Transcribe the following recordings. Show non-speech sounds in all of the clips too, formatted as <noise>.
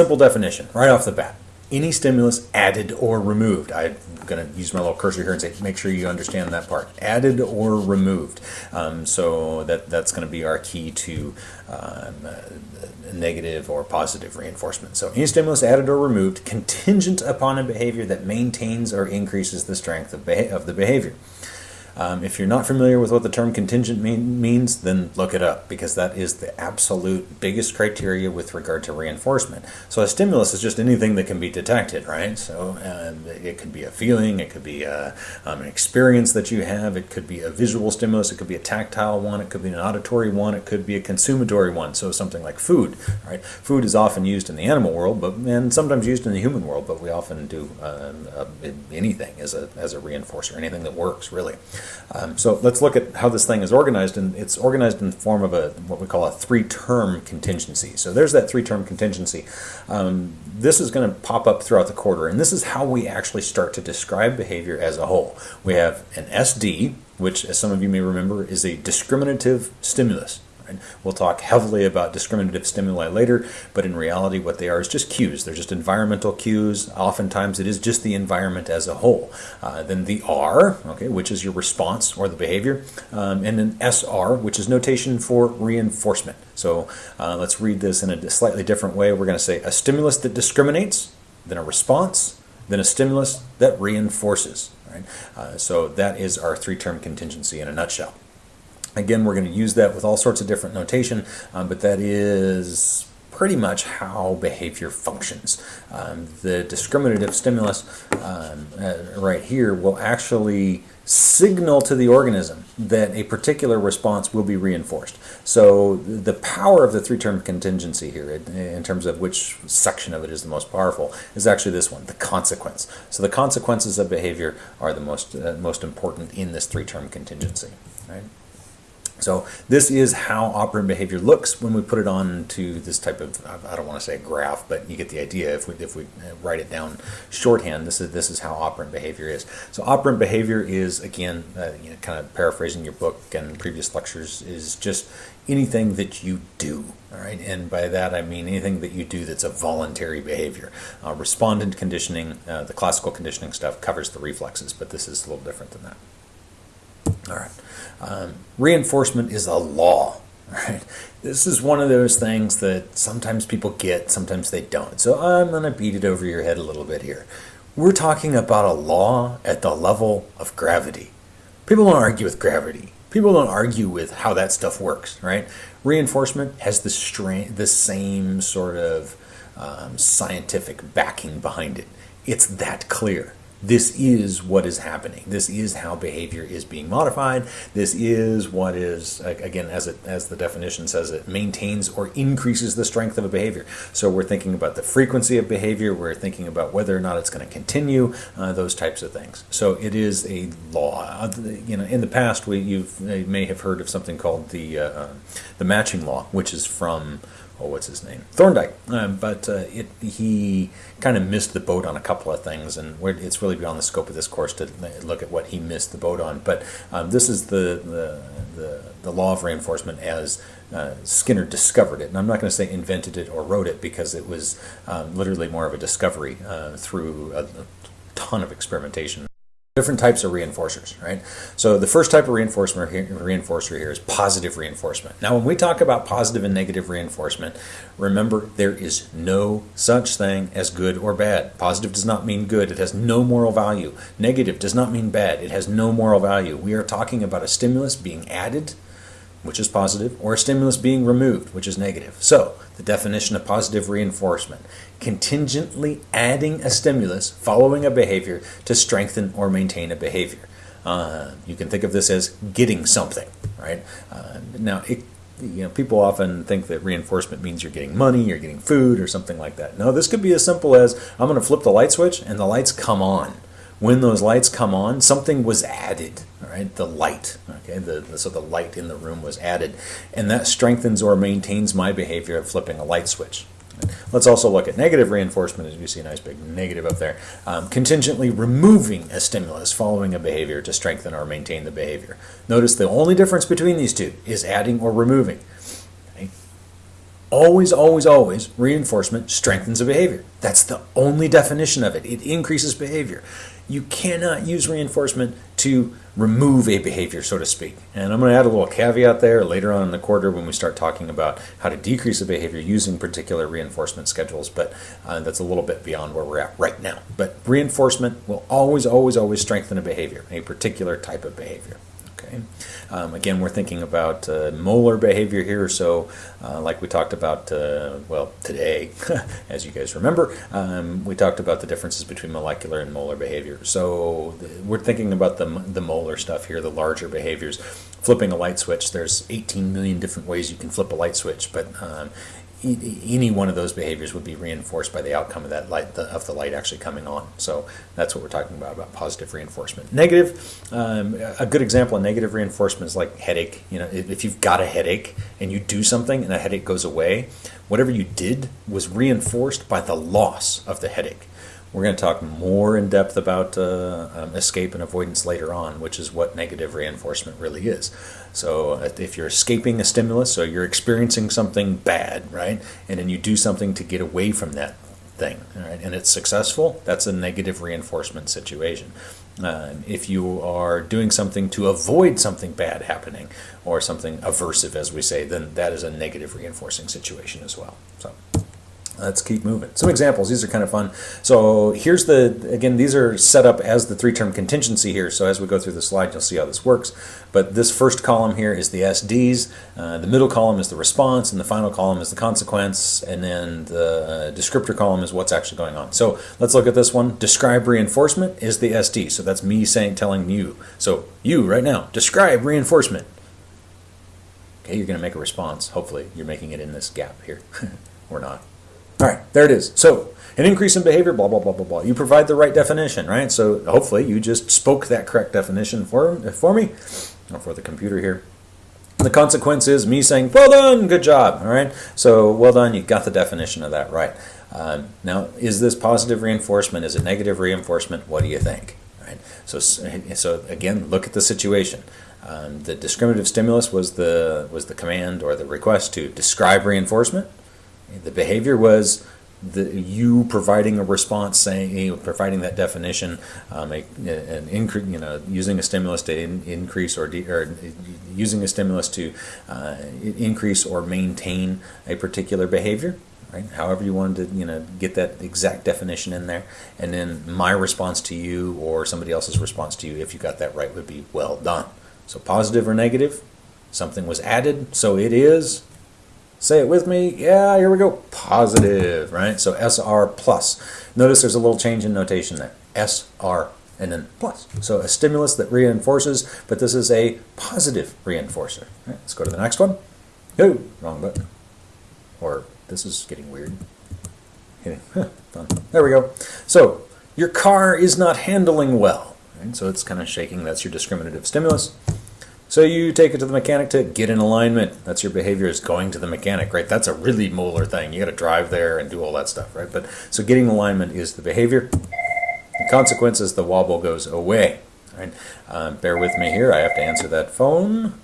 simple definition right off the bat. Any stimulus added or removed. I'm going to use my little cursor here and say, make sure you understand that part. Added or removed. Um, so that that's going to be our key to um, uh, negative or positive reinforcement. So any stimulus added or removed contingent upon a behavior that maintains or increases the strength of, of the behavior. Um, if you're not familiar with what the term contingent mean, means, then look it up because that is the absolute biggest criteria with regard to reinforcement. So a stimulus is just anything that can be detected, right? So uh, it could be a feeling, it could be a, um, an experience that you have, it could be a visual stimulus, it could be a tactile one, it could be an auditory one, it could be a consummatory one. So something like food, right? Food is often used in the animal world, but and sometimes used in the human world, but we often do uh, uh, anything as a as a reinforcer, anything that works really. Um, so let's look at how this thing is organized, and it's organized in the form of a what we call a three-term contingency. So there's that three-term contingency. Um, this is going to pop up throughout the quarter, and this is how we actually start to describe behavior as a whole. We have an SD, which, as some of you may remember, is a discriminative stimulus. We'll talk heavily about discriminative stimuli later, but in reality, what they are is just cues. They're just environmental cues. Oftentimes, it is just the environment as a whole. Uh, then the R, okay, which is your response or the behavior, um, and an SR, which is notation for reinforcement. So uh, let's read this in a slightly different way. We're going to say a stimulus that discriminates, then a response, then a stimulus that reinforces. Right? Uh, so that is our three-term contingency in a nutshell. Again, we're going to use that with all sorts of different notation, um, but that is pretty much how behavior functions. Um, the discriminative stimulus um, uh, right here will actually signal to the organism that a particular response will be reinforced. So the power of the three-term contingency here, in terms of which section of it is the most powerful, is actually this one, the consequence. So the consequences of behavior are the most uh, most important in this three-term contingency. Right? So this is how operant behavior looks when we put it on to this type of, I don't want to say a graph, but you get the idea if we, if we uh, write it down shorthand, this is, this is how operant behavior is. So operant behavior is, again, uh, you know, kind of paraphrasing your book and previous lectures, is just anything that you do. All right, and by that I mean anything that you do that's a voluntary behavior. Uh, respondent conditioning, uh, the classical conditioning stuff covers the reflexes, but this is a little different than that. All right. Um, reinforcement is a law. <laughs> Right? This is one of those things that sometimes people get, sometimes they don't. So I'm going to beat it over your head a little bit here. We're talking about a law at the level of gravity. People don't argue with gravity. People don't argue with how that stuff works, right? Reinforcement has the, the same sort of um, scientific backing behind it. It's that clear this is what is happening. This is how behavior is being modified. This is what is, again, as, it, as the definition says, it maintains or increases the strength of a behavior. So we're thinking about the frequency of behavior. We're thinking about whether or not it's going to continue, uh, those types of things. So it is a law. Uh, you know, in the past, we you may have heard of something called the uh, uh, the matching law, which is from oh, what's his name? Thorndike. Um, but uh, it, he kind of missed the boat on a couple of things, and it's really beyond the scope of this course to look at what he missed the boat on. But um, this is the, the, the, the, law of reinforcement as uh, Skinner discovered it. And I'm not going to say invented it or wrote it because it was um, literally more of a discovery uh, through a, a ton of experimentation different types of reinforcers, right? So the first type of reinforcement reinforcer here is positive reinforcement. Now, when we talk about positive and negative reinforcement, remember there is no such thing as good or bad. Positive does not mean good. It has no moral value. Negative does not mean bad. It has no moral value. We are talking about a stimulus being added which is positive, or a stimulus being removed, which is negative. So, the definition of positive reinforcement contingently adding a stimulus following a behavior to strengthen or maintain a behavior. Uh, you can think of this as getting something, right? Uh, now, it, you know, people often think that reinforcement means you're getting money, you're getting food, or something like that. No, this could be as simple as I'm going to flip the light switch and the lights come on when those lights come on, something was added, right? The light, okay? The, the, so the light in the room was added, and that strengthens or maintains my behavior of flipping a light switch. Let's also look at negative reinforcement, as you see a nice big negative up there. Um, contingently removing a stimulus following a behavior to strengthen or maintain the behavior. Notice the only difference between these two is adding or removing. Always, always, always, reinforcement strengthens a behavior. That's the only definition of it. It increases behavior. You cannot use reinforcement to remove a behavior, so to speak. And I'm going to add a little caveat there later on in the quarter when we start talking about how to decrease a behavior using particular reinforcement schedules, but uh, that's a little bit beyond where we're at right now. But reinforcement will always, always, always strengthen a behavior, a particular type of behavior. Okay. Um, again, we're thinking about uh, molar behavior here. So, uh, like we talked about, uh, well, today, <laughs> as you guys remember, um, we talked about the differences between molecular and molar behavior. So, we're thinking about the, the molar stuff here, the larger behaviors. Flipping a light switch, there's 18 million different ways you can flip a light switch, but um, any one of those behaviors would be reinforced by the outcome of that light the, of the light actually coming on. So that's what we're talking about about positive reinforcement. Negative, um, a good example of negative reinforcement is like headache. You know, if you've got a headache and you do something and that headache goes away, whatever you did was reinforced by the loss of the headache. We're going to talk more in depth about uh, um, escape and avoidance later on, which is what negative reinforcement really is. So, uh, if you're escaping a stimulus, so you're experiencing something bad, right, and then you do something to get away from that thing, right, and it's successful, that's a negative reinforcement situation. Uh, if you are doing something to avoid something bad happening or something aversive, as we say, then that is a negative reinforcing situation as well. So. Let's keep moving. Some examples, these are kind of fun. So here's the, again, these are set up as the three-term contingency here. So as we go through the slide, you'll see how this works. But this first column here is the SDs, uh, the middle column is the response, and the final column is the consequence, and then the descriptor column is what's actually going on. So let's look at this one. Describe reinforcement is the SD. So that's me saying, telling you. So you right now, describe reinforcement. Okay, you're going to make a response. Hopefully you're making it in this gap here. <laughs> or not. All right, there it is. So an increase in behavior, blah, blah, blah, blah, blah. You provide the right definition, right? So hopefully you just spoke that correct definition for, for me, or for the computer here. The consequence is me saying, well done, good job, all right? So well done, you got the definition of that right. Um, now, is this positive reinforcement? Is it negative reinforcement? What do you think? Right. So, so again, look at the situation. Um, the discriminative stimulus was the was the command or the request to describe reinforcement. The behavior was the, you providing a response, saying you know, providing that definition, um, a, an increase, you know, using a stimulus to in, increase or, de, or using a stimulus to uh, increase or maintain a particular behavior. Right? However you wanted to, you know, get that exact definition in there, and then my response to you or somebody else's response to you, if you got that right, would be well done. So positive or negative, something was added, so it is Say it with me. Yeah, here we go. Positive, right? So SR plus. Notice there's a little change in notation there. SR and then plus. So a stimulus that reinforces, but this is a positive reinforcer. Right, let's go to the next one. Oh, wrong button. Or this is getting weird. There we go. So your car is not handling well. Right? So it's kind of shaking. That's your discriminative stimulus. So you take it to the mechanic to get in alignment. That's your behavior is going to the mechanic, right? That's a really molar thing. You got to drive there and do all that stuff, right? But so getting alignment is the behavior. The consequence is the wobble goes away. Right? Uh, bear with me here. I have to answer that phone.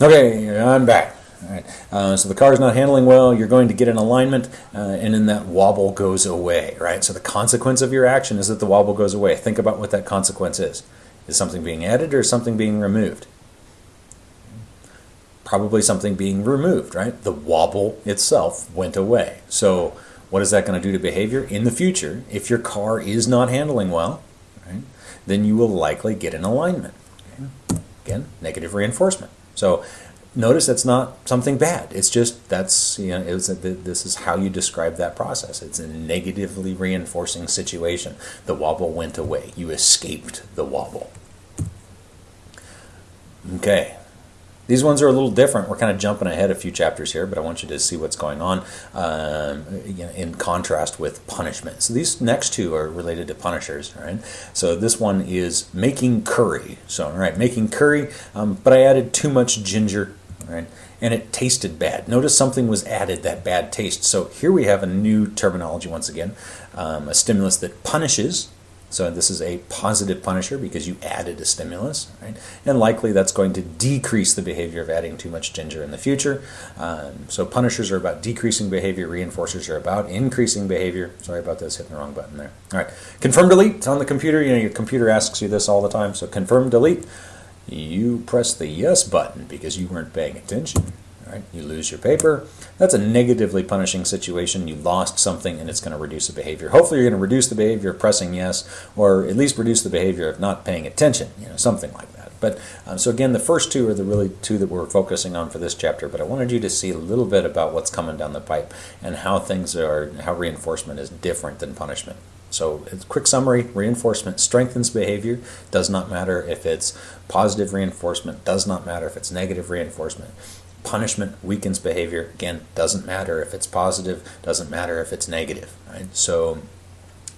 Okay, I'm back. All right. Uh, so the car is not handling well. You're going to get an alignment, uh, and then that wobble goes away. Right. So the consequence of your action is that the wobble goes away. Think about what that consequence is. Is something being added or something being removed? Probably something being removed, right? The wobble itself went away. So what is that going to do to behavior in the future? If your car is not handling well, right, then you will likely get an alignment. Again, negative reinforcement. So notice that's not something bad. It's just that's you know it's a, this is how you describe that process. It's a negatively reinforcing situation. The wobble went away. You escaped the wobble. Okay. These ones are a little different. We're kind of jumping ahead a few chapters here, but I want you to see what's going on um, you know, in contrast with punishment. So these next two are related to punishers, right? So this one is making curry. So, all right, making curry, um, but I added too much ginger right? And it tasted bad. Notice something was added, that bad taste. So here we have a new terminology once again, um, a stimulus that punishes So this is a positive punisher because you added a stimulus, right? And likely that's going to decrease the behavior of adding too much ginger in the future. Um, so punishers are about decreasing behavior, reinforcers are about increasing behavior. Sorry about this, hitting the wrong button there. All right, confirm delete it's on the computer. You know, your computer asks you this all the time. So confirm delete. You press the yes button because you weren't paying attention. Right? You lose your paper. That's a negatively punishing situation. You lost something and it's going to reduce the behavior. Hopefully you're going to reduce the behavior of pressing yes or at least reduce the behavior of not paying attention, you know, something like that. But um, so again, the first two are the really two that we're focusing on for this chapter, but I wanted you to see a little bit about what's coming down the pipe and how things are, how reinforcement is different than punishment. So, quick summary reinforcement strengthens behavior, does not matter if it's positive reinforcement, does not matter if it's negative reinforcement punishment weakens behavior. Again, doesn't matter if it's positive, doesn't matter if it's negative. Right? So,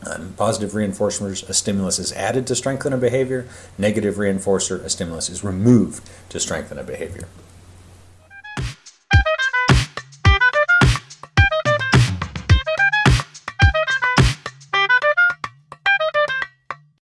um, positive reinforcers, a stimulus is added to strengthen a behavior. Negative reinforcer, a stimulus is removed to strengthen a behavior.